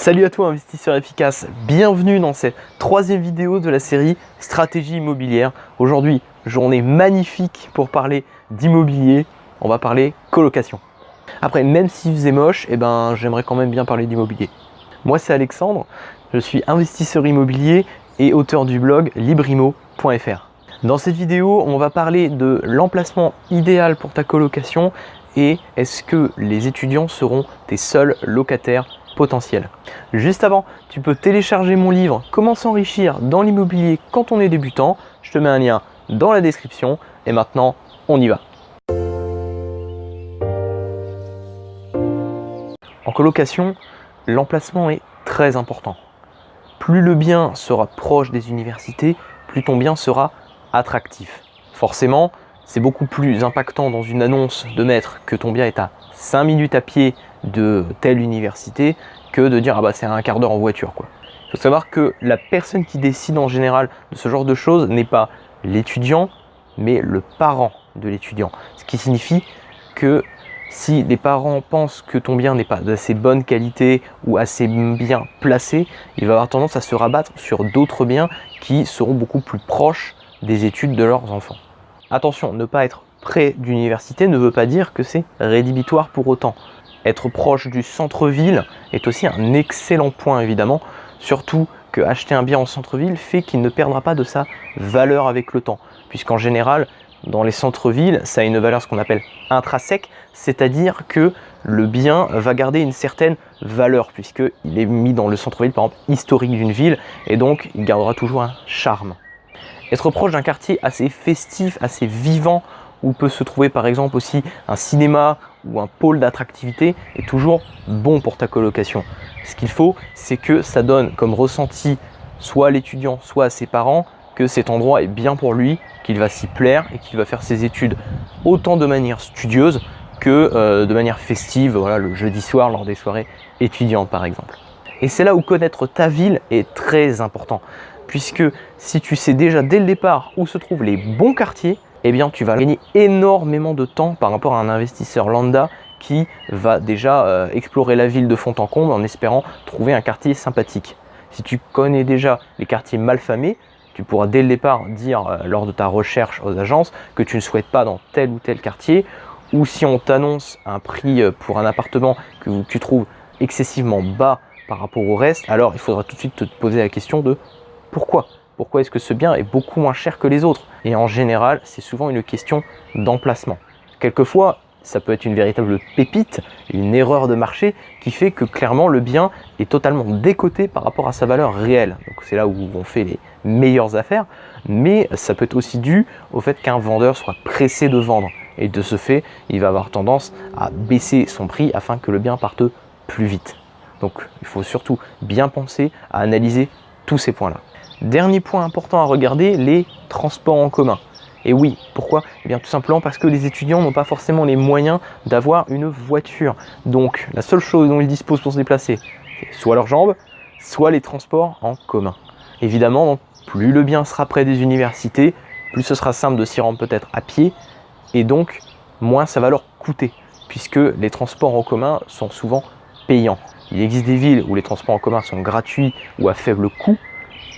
Salut à toi investisseur efficace, bienvenue dans cette troisième vidéo de la série Stratégie immobilière. Aujourd'hui, journée magnifique pour parler d'immobilier, on va parler colocation. Après, même s'il faisait moche, eh ben, j'aimerais quand même bien parler d'immobilier. Moi c'est Alexandre, je suis investisseur immobilier et auteur du blog librimo.fr. Dans cette vidéo, on va parler de l'emplacement idéal pour ta colocation et est-ce que les étudiants seront tes seuls locataires Juste avant, tu peux télécharger mon livre « Comment s'enrichir dans l'immobilier quand on est débutant ». Je te mets un lien dans la description et maintenant, on y va. En colocation, l'emplacement est très important. Plus le bien sera proche des universités, plus ton bien sera attractif. Forcément, c'est beaucoup plus impactant dans une annonce de mettre que ton bien est à 5 minutes à pied de telle université que de dire ah bah c'est un quart d'heure en voiture quoi. Il faut savoir que la personne qui décide en général de ce genre de choses n'est pas l'étudiant mais le parent de l'étudiant. Ce qui signifie que si les parents pensent que ton bien n'est pas d'assez bonne qualité ou assez bien placé, il va avoir tendance à se rabattre sur d'autres biens qui seront beaucoup plus proches des études de leurs enfants. Attention, ne pas être près d'université ne veut pas dire que c'est rédhibitoire pour autant. Être proche du centre-ville est aussi un excellent point évidemment, surtout que acheter un bien en centre-ville fait qu'il ne perdra pas de sa valeur avec le temps, puisqu'en général, dans les centres-villes, ça a une valeur ce qu'on appelle intrinsèque, c'est-à-dire que le bien va garder une certaine valeur, puisqu'il est mis dans le centre-ville, par exemple, historique d'une ville, et donc il gardera toujours un charme. Être proche d'un quartier assez festif, assez vivant, où peut se trouver par exemple aussi un cinéma ou un pôle d'attractivité est toujours bon pour ta colocation. Ce qu'il faut, c'est que ça donne comme ressenti soit à l'étudiant, soit à ses parents, que cet endroit est bien pour lui, qu'il va s'y plaire et qu'il va faire ses études autant de manière studieuse que euh, de manière festive, voilà, le jeudi soir lors des soirées étudiantes par exemple. Et c'est là où connaître ta ville est très important puisque si tu sais déjà dès le départ où se trouvent les bons quartiers, eh bien tu vas gagner énormément de temps par rapport à un investisseur lambda qui va déjà euh, explorer la ville de fond en comble en espérant trouver un quartier sympathique. Si tu connais déjà les quartiers malfamés, tu pourras dès le départ dire euh, lors de ta recherche aux agences que tu ne souhaites pas dans tel ou tel quartier ou si on t'annonce un prix euh, pour un appartement que tu trouves excessivement bas par rapport au reste, alors il faudra tout de suite te poser la question de pourquoi Pourquoi est-ce que ce bien est beaucoup moins cher que les autres Et en général, c'est souvent une question d'emplacement. Quelquefois, ça peut être une véritable pépite, une erreur de marché qui fait que clairement le bien est totalement décoté par rapport à sa valeur réelle. Donc c'est là où on fait les meilleures affaires, mais ça peut être aussi dû au fait qu'un vendeur soit pressé de vendre. Et de ce fait, il va avoir tendance à baisser son prix afin que le bien parte plus vite. Donc il faut surtout bien penser à analyser tous ces points-là. Dernier point important à regarder, les transports en commun. Et oui, pourquoi? Eh bien tout simplement parce que les étudiants n'ont pas forcément les moyens d'avoir une voiture. Donc la seule chose dont ils disposent pour se déplacer, c'est soit leurs jambes, soit les transports en commun. Évidemment, plus le bien sera près des universités, plus ce sera simple de s'y rendre peut-être à pied, et donc moins ça va leur coûter, puisque les transports en commun sont souvent payants. Il existe des villes où les transports en commun sont gratuits ou à faible coût,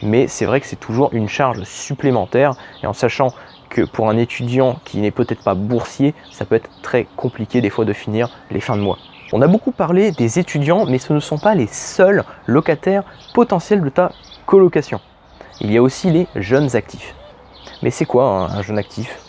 mais c'est vrai que c'est toujours une charge supplémentaire et en sachant que pour un étudiant qui n'est peut-être pas boursier, ça peut être très compliqué des fois de finir les fins de mois. On a beaucoup parlé des étudiants, mais ce ne sont pas les seuls locataires potentiels de ta colocation. Il y a aussi les jeunes actifs. Mais c'est quoi un jeune actif?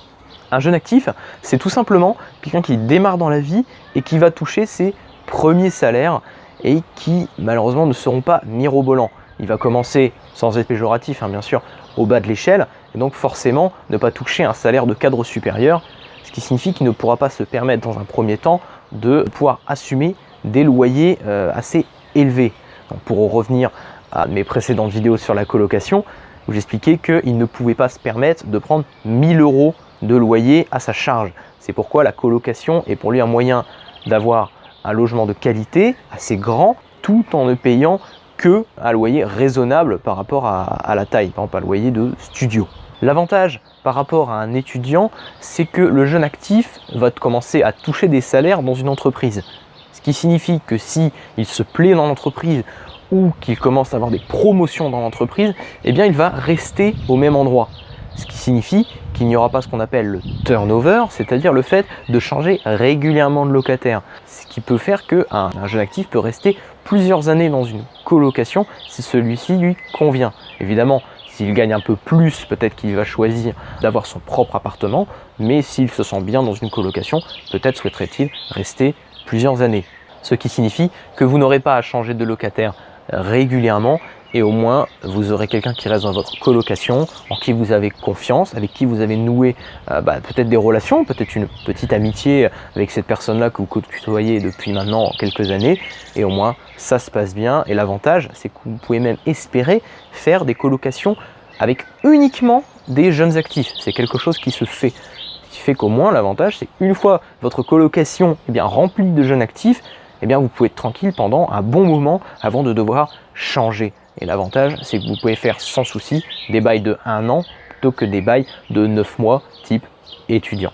Un jeune actif, c'est tout simplement quelqu'un qui démarre dans la vie et qui va toucher ses premiers salaires et qui malheureusement ne seront pas mirobolants il va commencer, sans être péjoratif hein, bien sûr, au bas de l'échelle, et donc forcément ne pas toucher un salaire de cadre supérieur, ce qui signifie qu'il ne pourra pas se permettre dans un premier temps de pouvoir assumer des loyers euh, assez élevés. pour revenir à mes précédentes vidéos sur la colocation, où j'expliquais qu'il ne pouvait pas se permettre de prendre 1000 euros de loyer à sa charge. C'est pourquoi la colocation est pour lui un moyen d'avoir un logement de qualité assez grand tout en ne payant que un loyer raisonnable par rapport à, la taille, par exemple loyer de studio. L'avantage par rapport à un étudiant, c'est que le jeune actif va commencer à toucher des salaires dans une entreprise. Ce qui signifie que si se plaît dans l'entreprise ou qu'il commence à avoir des promotions dans l'entreprise, eh bien il va rester au même endroit. Ce qui signifie qu'il n'y aura pas ce qu'on appelle le turnover, c'est-à-dire le fait de changer régulièrement de locataire. Ce qui peut faire qu'un un jeune actif peut rester plusieurs années dans une colocation si celui-ci lui convient. Évidemment, s'il gagne un peu plus, peut-être qu'il va choisir d'avoir son propre appartement, mais s'il se sent bien dans une colocation, peut-être souhaiterait-il rester plusieurs années. Ce qui signifie que vous n'aurez pas à changer de locataire régulièrement et au moins vous aurez quelqu'un qui reste dans votre colocation, en qui vous avez confiance, avec qui vous avez noué euh, bah, peut-être des relations, peut-être une petite amitié avec cette personne-là que vous côtoyez depuis maintenant quelques années et au moins ça se passe bien et l'avantage c'est que vous pouvez même espérer faire des colocations avec uniquement des jeunes actifs. C'est quelque chose qui se fait. Ce qui fait qu'au moins l'avantage c'est une fois votre colocation est bien remplie de jeunes actifs, eh bien vous pouvez être tranquille pendant un bon moment avant de devoir changer. Et l'avantage, c'est que vous pouvez faire sans souci des bails de 1 an plutôt que des bails de 9 mois type étudiant.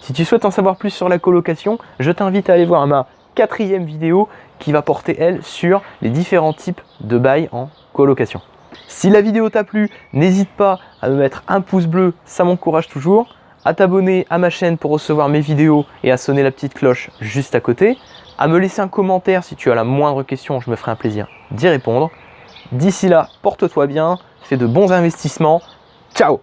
Si tu souhaites en savoir plus sur la colocation, je t'invite à aller voir ma quatrième vidéo qui va porter, elle, sur les différents types de bails en colocation. Si la vidéo t'a plu, n'hésite pas à me mettre un pouce bleu, ça m'encourage toujours, à t'abonner à ma chaîne pour recevoir mes vidéos et à sonner la petite cloche juste à côté, à me laisser un commentaire si tu as la moindre question, je me ferai un plaisir d'y répondre. D'ici là, porte-toi bien, fais de bons investissements. Ciao